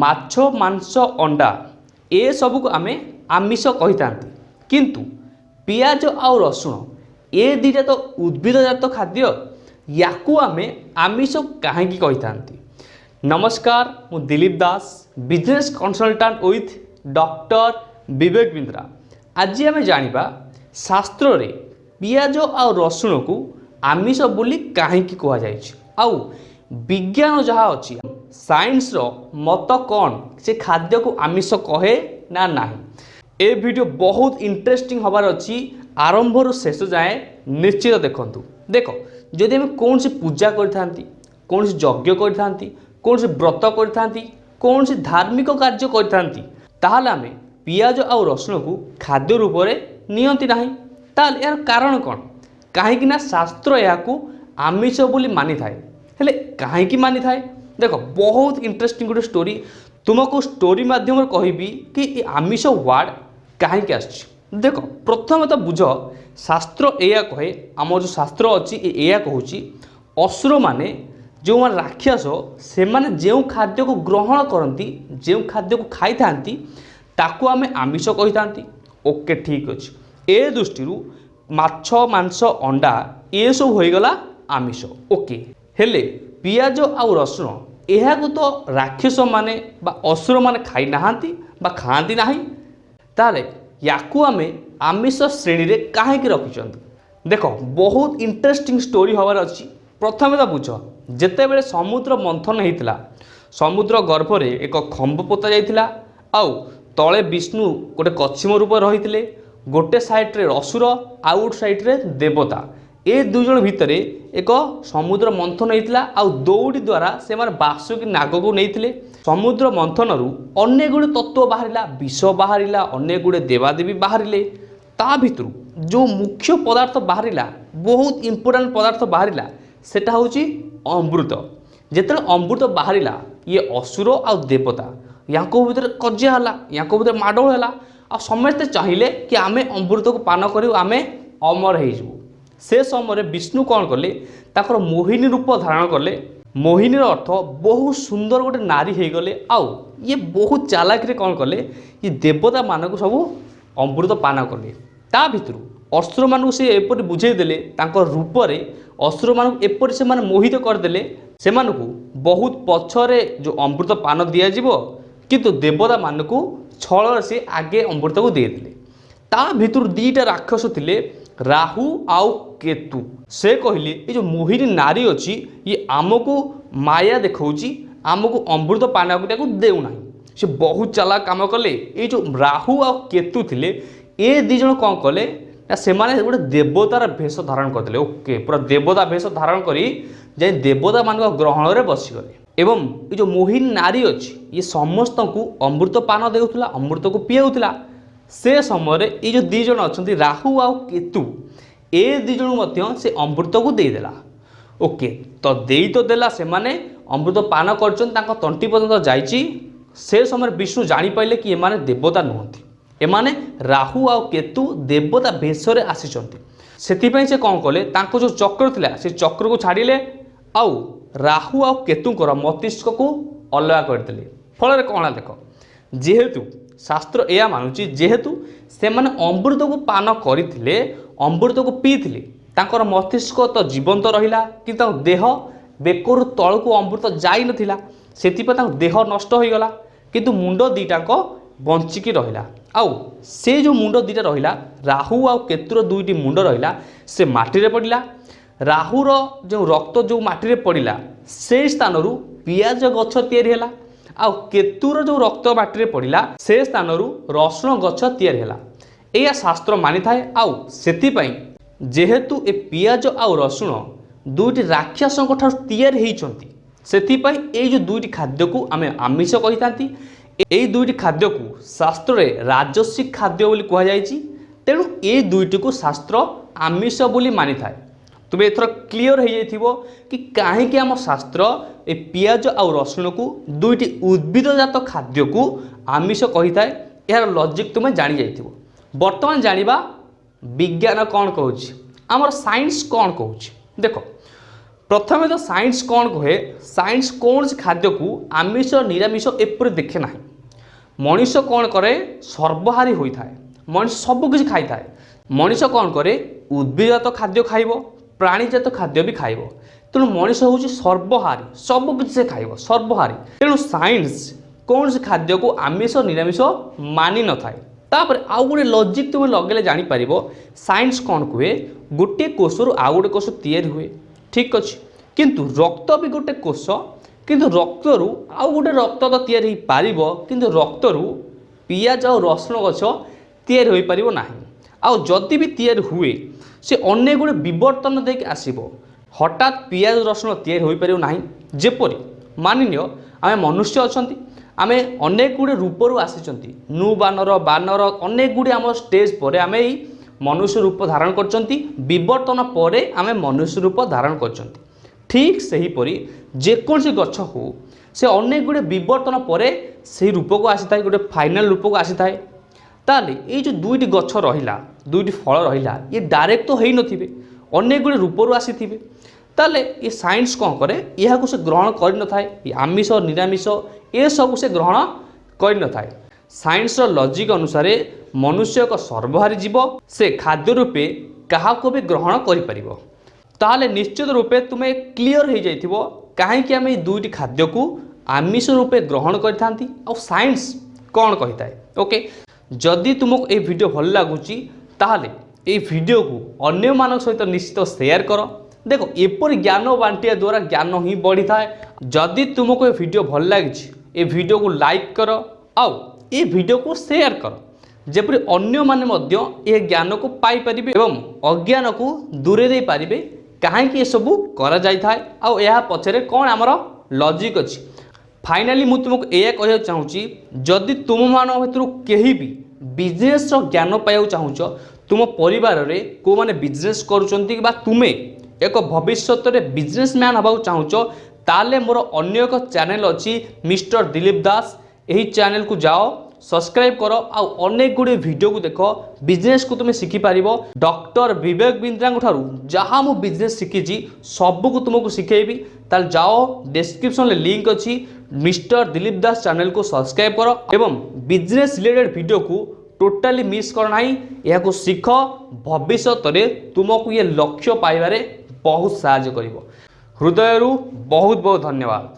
ମାଛ ମାଂସ ଅଣ୍ଡା ଏସବୁକୁ ଆମେ ଆମିଷ କହିଥାନ୍ତି କିନ୍ତୁ ପିଆଜ ଆଉ ରସୁଣ ଏ ଦୁଇଟା ତ ଉଦ୍ଭିଦଜାତ ଖାଦ୍ୟ ୟାକୁ ଆମେ ଆମିଷ କାହିଁକି କହିଥାନ୍ତି ନମସ୍କାର ମୁଁ Dilip Das business consultant with doctor Vivek Bindra ଆଜି ଆମେ ଜାଣିବା ଶାସ୍ତ୍ରରେ ପିଆଜ ଆଉ ରସୁଣକୁ ଆମିଷ ବୋଲି କାହିଁକି କୁହାଯାଇଛି ଆଉ ବିଜ୍ଞାନ ଯାହା ଅଛି ସାଇନ୍ସର ମତ କ'ଣ ସେ ଖାଦ୍ୟକୁ ଆମିଷ କହେ ନା ନାହିଁ ଏ ଭିଡ଼ିଓ ବହୁତ ଇଣ୍ଟରେଷ୍ଟିଂ ହେବାର ଅଛି ଆରମ୍ଭରୁ ଶେଷ ଯାଏଁ ନିଶ୍ଚିତ ଦେଖନ୍ତୁ ଦେଖ ଯଦି ଆମେ କୌଣସି ପୂଜା କରିଥାନ୍ତି କୌଣସି ଯଜ୍ଞ କରିଥାନ୍ତି କୌଣସି ବ୍ରତ କରିଥାନ୍ତି କୌଣସି ଧାର୍ମିକ କାର୍ଯ୍ୟ କରିଥାନ୍ତି ତାହେଲେ ଆମେ ପିଆଜ ଆଉ ରସୁଣକୁ ଖାଦ୍ୟ ରୂପରେ ନିଅନ୍ତି ନାହିଁ ତାହେଲେ ଏହାର କାରଣ କ'ଣ କାହିଁକିନା ଶାସ୍ତ୍ର ଏହାକୁ ଆମିଷ ବୋଲି ମାନିଥାଏ ହେଲେ କାହିଁକି ମାନିଥାଏ ଦେଖ ବହୁତ ଇଣ୍ଟରେଷ୍ଟିଂ ଗୋଟେ ଷ୍ଟୋରି ତୁମକୁ ଷ୍ଟୋରି ମାଧ୍ୟମରେ କହିବି କି ଏ ଆମିଷ ୱାର୍ଡ଼ କାହିଁକି ଆସିଛି ଦେଖ ପ୍ରଥମେ ତ ବୁଝ ଶାସ୍ତ୍ର ଏଇଆ କହେ ଆମର ଯେଉଁ ଶାସ୍ତ୍ର ଅଛି ଏଇଆ କହୁଛି ଅସୁରମାନେ ଯେଉଁମାନେ ରାକ୍ଷସ ସେମାନେ ଯେଉଁ ଖାଦ୍ୟକୁ ଗ୍ରହଣ କରନ୍ତି ଯେଉଁ ଖାଦ୍ୟକୁ ଖାଇଥାନ୍ତି ତାକୁ ଆମେ ଆମିଷ କହିଥାନ୍ତି ଓକେ ଠିକ୍ ଅଛି ଏ ଦୃଷ୍ଟିରୁ ମାଛ ମାଂସ ଅଣ୍ଡା ଏସବୁ ହୋଇଗଲା ଆମିଷ ଓକେ ହେଲେ ପିଆଜ ଆଉ ରସୁଣ ଏହାକୁ ତ ରାକ୍ଷସମାନେ ବା ଅସୁରମାନେ ଖାଇନାହାନ୍ତି ବା ଖାଆନ୍ତି ନାହିଁ ତାହେଲେ ୟାକୁ ଆମେ ଆମିଷ ଶ୍ରେଣୀରେ କାହିଁକି ରଖିଛନ୍ତି ଦେଖ ବହୁତ ଇଣ୍ଟରେଷ୍ଟିଂ ଷ୍ଟୋରି ହେବାର ଅଛି ପ୍ରଥମେ ତ ବୁଝ ଯେତେବେଳେ ସମୁଦ୍ର ମନ୍ଥନ ହୋଇଥିଲା ସମୁଦ୍ର ଗର୍ଭରେ ଏକ ଖମ୍ବ ପୋତା ଯାଇଥିଲା ଆଉ ତଳେ ବିଷ୍ଣୁ ଗୋଟେ କଛିମ ରୂପ ରହିଥିଲେ ଗୋଟେ ସାଇଡ଼୍ରେ ଅସୁର ଆଉ ଗୋଟେ ସାଇଡ଼୍ରେ ଦେବତା ଏ ଦୁଇ ଜଣ ଭିତରେ ଏକ ସମୁଦ୍ର ମନ୍ଥନ ହେଇଥିଲା ଆଉ ଦୌଡ଼ି ଦ୍ୱାରା ସେମାନେ ବାସୁକି ନାଗକୁ ନେଇଥିଲେ ସମୁଦ୍ର ମନ୍ଥନରୁ ଅନେକ ଗୁଡ଼ିଏ ତତ୍ତ୍ୱ ବାହାରିଲା ବିଷ ବାହାରିଲା ଅନେକ ଗୁଡ଼ିଏ ଦେବାଦେବୀ ବାହାରିଲେ ତା ଭିତରୁ ଯେଉଁ ମୁଖ୍ୟ ପଦାର୍ଥ ବାହାରିଲା ବହୁତ ଇମ୍ପୋର୍ଟାଣ୍ଟ ପଦାର୍ଥ ବାହାରିଲା ସେଟା ହେଉଛି ଅମୃତ ଯେତେବେଳେ ଅମୃତ ବାହାରିଲା ଇଏ ଅସୁର ଆଉ ଦେବତା ୟାଙ୍କ ଭିତରେ କଜିଆ ହେଲା ୟାଙ୍କ ଭିତରେ ମାଡ଼ଗୋଳ ହେଲା ଆଉ ସମସ୍ତେ ଚାହିଁଲେ କି ଆମେ ଅମୃତକୁ ପାନ କରିବୁ ଆମେ ଅମର ହେଇଯିବୁ ସେ ସମୟରେ ବିଷ୍ଣୁ କ'ଣ କଲେ ତାଙ୍କର ମୋହିନୀ ରୂପ ଧାରଣ କଲେ ମୋହିନୀର ଅର୍ଥ ବହୁତ ସୁନ୍ଦର ଗୋଟେ ନାରୀ ହେଇଗଲେ ଆଉ ଇଏ ବହୁତ ଚାଲାକିରେ କ'ଣ କଲେ ଇଏ ଦେବତାମାନଙ୍କୁ ସବୁ ଅମୃତ ପାନ କଲେ ତା ଭିତରୁ ଅସୁରମାନଙ୍କୁ ସେ ଏପରି ବୁଝେଇ ଦେଲେ ତାଙ୍କ ରୂପରେ ଅସୁରମାନଙ୍କୁ ଏପରି ସେମାନେ ମୋହିତ କରିଦେଲେ ସେମାନଙ୍କୁ ବହୁତ ପଛରେ ଯେଉଁ ଅମୃତ ପାନ ଦିଆଯିବ କିନ୍ତୁ ଦେବତାମାନଙ୍କୁ ଛଳରେ ସେ ଆଗେ ଅମୃତକୁ ଦେଇଦେଲେ ତା ଭିତରୁ ଦୁଇଟା ରାକ୍ଷସ ଥିଲେ ରାହୁ ଆଉ କେତୁ ସେ କହିଲେ ଏ ଯେଉଁ ମୋହିନୀ ନାରୀ ଅଛି ଇଏ ଆମକୁ ମାୟା ଦେଖାଉଛି ଆମକୁ ଅମୃତ ପାନାକୁ ତାକୁ ଦେଉନାହିଁ ସେ ବହୁତ ଚାଲା କାମ କଲେ ଏଇ ଯେଉଁ ରାହୁ ଆଉ କେତୁ ଥିଲେ ଏ ଦୁଇ ଜଣ କ'ଣ କଲେ ନା ସେମାନେ ଗୋଟେ ଦେବତାର ଭେଷ ଧାରଣ କରିଥିଲେ ଓକେ ପୁରା ଦେବତା ଭେଷ ଧାରଣ କରି ଯାଇ ଦେବତାମାନଙ୍କ ଗ୍ରହଣରେ ବସିଗଲେ ଏବଂ ଏ ଯେଉଁ ମୋହିନୀ ନାରୀ ଅଛି ଇଏ ସମସ୍ତଙ୍କୁ ଅମୃତ ପାନ ଦେଉଥିଲା ଅମୃତକୁ ପିଆଉଥିଲା ସେ ସମୟରେ ଏଇ ଯେଉଁ ଦୁଇ ଜଣ ଅଛନ୍ତି ରାହୁ ଆଉ କେତୁ ଏ ଦୁଇ ଜଣ ମଧ୍ୟ ସେ ଅମୃତକୁ ଦେଇଦେଲା ଓକେ ତ ଦେଇ ତ ଦେଲା ସେମାନେ ଅମୃତ ପାନ କରିଛନ୍ତି ତାଙ୍କ ତଣ୍ଟି ପର୍ଯ୍ୟନ୍ତ ଯାଇଛି ସେ ସମୟରେ ବିଷ୍ଣୁ ଜାଣିପାରିଲେ କି ଏମାନେ ଦେବତା ନୁହନ୍ତି ଏମାନେ ରାହୁ ଆଉ କେତୁ ଦେବତା ବେଶରେ ଆସିଛନ୍ତି ସେଥିପାଇଁ ସେ କ'ଣ କଲେ ତାଙ୍କ ଯେଉଁ ଚକ୍ର ଥିଲା ସେ ଚକ୍ରକୁ ଛାଡ଼ିଲେ ଆଉ ରାହୁ ଆଉ କେତୁଙ୍କର ମସ୍ତିଷ୍କକୁ ଅଲଗା କରିଦେଲେ ଫଳରେ କ'ଣ ଦେଖ ଯେହେତୁ ଶାସ୍ତ୍ର ଏହା ମାନୁଛି ଯେହେତୁ ସେମାନେ ଅମୃତକୁ ପାନ କରିଥିଲେ ଅମୃତକୁ ପିଇଥିଲେ ତାଙ୍କର ମସ୍ତିଷ୍କ ତ ଜୀବନ୍ତ ରହିଲା କି ତାଙ୍କ ଦେହ ବେକରୁ ତଳକୁ ଅମୃତ ଯାଇନଥିଲା ସେଥିପାଇଁ ତାଙ୍କ ଦେହ ନଷ୍ଟ ହୋଇଗଲା କିନ୍ତୁ ମୁଣ୍ଡ ଦୁଇଟାଙ୍କ ବଞ୍ଚିକି ରହିଲା ଆଉ ସେ ଯେଉଁ ମୁଣ୍ଡ ଦୁଇଟା ରହିଲା ରାହୁ ଆଉ କେତୁର ଦୁଇଟି ମୁଣ୍ଡ ରହିଲା ସେ ମାଟିରେ ପଡ଼ିଲା ରାହୁର ଯେଉଁ ରକ୍ତ ଯେଉଁ ମାଟିରେ ପଡ଼ିଲା ସେଇ ସ୍ଥାନରୁ ପିଆଜ ଗଛ ତିଆରି ହେଲା ଆଉ କେତୁର ଯେଉଁ ରକ୍ତ ବାଟିରେ ପଡ଼ିଲା ସେ ସ୍ଥାନରୁ ରସୁଣ ଗଛ ତିଆରି ହେଲା ଏହା ଶାସ୍ତ୍ର ମାନିଥାଏ ଆଉ ସେଥିପାଇଁ ଯେହେତୁ ଏ ପିଆଜ ଆଉ ରସୁଣ ଦୁଇଟି ରାକ୍ଷସଙ୍କ ଠାରୁ ତିଆରି ହୋଇଛନ୍ତି ସେଥିପାଇଁ ଏଇ ଯେଉଁ ଦୁଇଟି ଖାଦ୍ୟକୁ ଆମେ ଆମିଷ କହିଥାନ୍ତି ଏଇ ଦୁଇଟି ଖାଦ୍ୟକୁ ଶାସ୍ତ୍ରରେ ରାଜସ୍ୱିକ ଖାଦ୍ୟ ବୋଲି କୁହାଯାଇଛି ତେଣୁ ଏଇ ଦୁଇଟିକୁ ଶାସ୍ତ୍ର ଆମିଷ ବୋଲି ମାନିଥାଏ তুমি এথর ক্লিয়র হয়ে যাই কি কাহিকি আমার শাস্ত্র এই পিঁয়াজ আউ রসুণকু দুইটি উদ্ভিদজাত খাদ্যকু আমিষ কহিথায় এর লজিক তুমি জানি যাই বর্তমান জাঁয়া বিজ্ঞান কণ কুচি আমার সাইন্স কণ কুচি দেখ প্রথমে তো সাইন্স কণ কুহে সাইন্স কৌশি খাদ্যকু আমিষ নিরামিষ এপরি দেখে না মনীষ কণ করে সর্বহারী হয়ে থাকে মনীষ সবু কিছু খাই থাকে মনীষ কণ করে উদ্ভিদজাত খাদ্য খাইব ପ୍ରାଣୀଜାତ ଖାଦ୍ୟ ବି ଖାଇବ ତେଣୁ ମଣିଷ ହେଉଛି ସର୍ବହାରୀ ସବୁକିଛି ସେ ଖାଇବ ସର୍ବହାରୀ ତେଣୁ ସାଇନ୍ସ କୌଣସି ଖାଦ୍ୟକୁ ଆମିଷ ନିରାମିଷ ମାନି ନଥାଏ ତାପରେ ଆଉ ଗୋଟେ ଲଜିକ୍ ତୁମେ ଲଗେଇଲେ ଜାଣିପାରିବ ସାଇନ୍ସ କ'ଣ କୁହେ ଗୋଟିଏ କୋଷରୁ ଆଉ ଗୋଟେ କୋଷ ତିଆରି ହୁଏ ଠିକ୍ ଅଛି କିନ୍ତୁ ରକ୍ତ ବି ଗୋଟେ କୋଷ କିନ୍ତୁ ରକ୍ତରୁ ଆଉ ଗୋଟେ ରକ୍ତ ତ ତିଆରି ହୋଇପାରିବ କିନ୍ତୁ ରକ୍ତରୁ ପିଆଜ ଆଉ ରସୁଣ ଗଛ ତିଆରି ହୋଇପାରିବ ନାହିଁ ଆଉ ଯଦି ବି ତିଆରି ହୁଏ সে অনেক ଗୁଡ଼ିଏ ବିବର୍ତ୍ତନ ଦେଇକି ଆସିବ ହଠାତ୍ ପିଆଜ ରସୁଣ ତିଆରି ହୋଇପାରିବ ନାହିଁ ଯେପରି ମାନିନିଅ ଆମେ ମନୁଷ୍ୟ ଅଛନ୍ତି ଆମେ ଅନେକ ଗୁଡ଼ିଏ ରୂପରୁ ଆସିଛନ୍ତି ନୁ ବାନର ବାନର ଅନେକ ଗୁଡ଼ିଏ ଆମ ଷ୍ଟେଜ୍ ପରେ ଆମେ ଏଇ ମନୁଷ୍ୟ ରୂପ ଧାରଣ କରିଛନ୍ତି ବିବର୍ତ୍ତନ ପରେ ଆମେ ମନୁଷ୍ୟ ରୂପ ଧାରଣ କରିଛନ୍ତି ଠିକ୍ ସେହିପରି ଯେକୌଣସି ଗଛ ହେଉ ସେ ଅନେକ ଗୁଡ଼ିଏ ବିବର୍ତ୍ତନ ପରେ ସେହି ରୂପକୁ ଆସିଥାଏ ଗୋଟେ ଫାଇନାଲ୍ ରୂପକୁ ଆସିଥାଏ তাহলে এই যে দুইটি গছ রহিলা দুইটি ফল রহিলা ইয়ে ডাইরেক্ট তো হইনথিবে অনেক গুড়ে রূপরু আসিথিবে তাহলে এ সাইন্স কম করে ইয়াকে সে গ্রহণ করে নথায় এই আমিষ নিরামিষ এসব সে গ্রহণ করে নথায় সাইন্সর লজিক অনুসারে মনুষ্য এক সর্বহারী জীব সে খাদ্য রূপে কাহকু বি গ্রহণ করে পার তাহলে নিশ্চিত রূপে তুমি ক্লিয়র হয়ে যাই কাহি আমি এই দুইটি খাদ্যকু আমিষ রূপে গ্রহণ করে থাকে আইন্স কম কে ওকে যদি তুমক এই ভিডিও ভাল লাগুচি তাহলে এই ভিডিও কু অন্য অন্যমানক সহিত নিশ্চিত শেয়ার কর দেখো এপর জ্ঞান বাটিয়া দ্বারা জ্ঞান হি বড়ি থাকে যদি তুমক এই ভিডিও ভাল লাগিছে ভিডিও কু লাইক কর আউ এই ভিডিও কু শেয়ার কর যেপর অন্যমানে মধ্য এ জ্ঞান জ্ঞানকু পাইপারে এবং অজ্ঞান কু দূরে পারিবে কাহিকি এসবু করা যাই থাকে আউ পছরে কোণ আমার লজিক অছি ফাইনালি ମୁଁ ତୁମକୁ ଏଇଆ କହିବାକୁ ଚାହୁଁଛି ଯଦି ତୁମମାନଙ୍କ ଭିତରୁ କେହି ବି ବିଜନେସ୍ର ଜ୍ଞାନ ପାଇବାକୁ ଚାହୁଁଛ ତୁମ ପରିବାରରେ କେଉଁମାନେ ବିଜନେସ୍ କରୁଛନ୍ତି ବା ତୁମେ ଏକ ଭବିଷ୍ୟତରେ ବିଜନେସ୍ମ୍ୟାନ୍ ହେବାକୁ ଚାହୁଁଛ ତାହେଲେ ମୋର ଅନ୍ୟ ଏକ ଚ୍ୟାନେଲ୍ ଅଛି ମିଷ୍ଟର ଦିଲୀପ ଦାସ ଏହି ଚ୍ୟାନେଲ୍କୁ ଯାଅ সবসক্রাইব কর আনেক গুড়ি ভিডিও কু দেখ বিজনেস কু তুমি শিখিপার ডক্টর বিবেক বিন্দ্রা ঠার যা মু বিজনেস শিখিছি সবুক তুমি শিখাইবি তাহলে যাও ডেসক্রিপশন লিঙ্ক অছি મિસ્ટર દિલીપ દાસ ચેનલକୁ સબસ્ક્ରାઇબ કર એવં બિઝનેસ રિલેટેડ ଭିડિଓକୁ ଟୋଟାଲି ମିସ୍ କର ନାହିଁ ଏହାକୁ ଶିଖ ଭବିଷ୍ୟତରେ ତୁମକୁ ଇଏ ଲକ୍ଷ୍ୟ ପାଇବାରେ ବହୁତ ସାହାଯ୍ୟ କରିବ ହୃଦୟରୁ ବହୁତ ବହୁତ ଧନ୍ୟବାଦ